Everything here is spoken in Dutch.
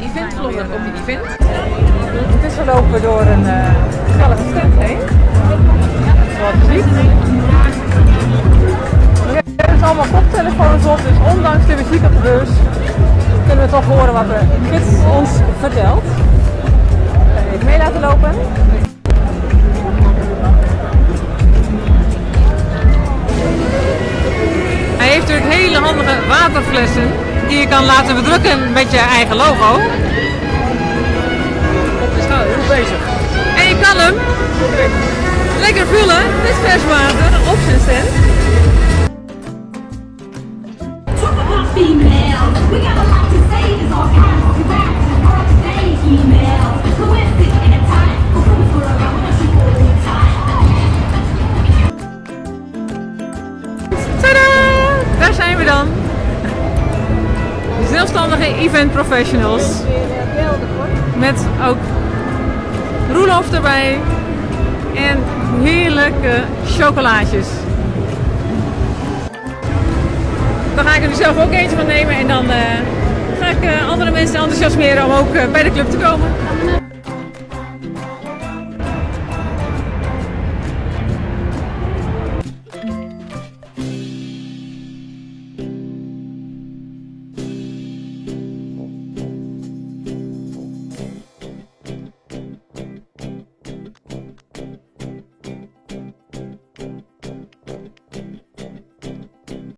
eventvlogger op je event. Intussen lopen we door een uh, gezellige heen. Zoals je ziet. We hebben allemaal koptelefoons op, dus ondanks de muziek op de bus kunnen we toch horen wat de gids ons vertelt. Hele handige waterflessen die je kan laten bedrukken met je eigen logo. Op de schouder, goed bezig. En je kan hem lekker vullen met vers water op zijn stand. Female, we got a zijn we dan. Zelfstandige event professionals. Met ook roelof erbij. En heerlijke chocolaatjes. Dan ga ik er zelf ook eentje van nemen en dan uh, ga ik uh, andere mensen enthousiasmeren om ook uh, bij de club te komen.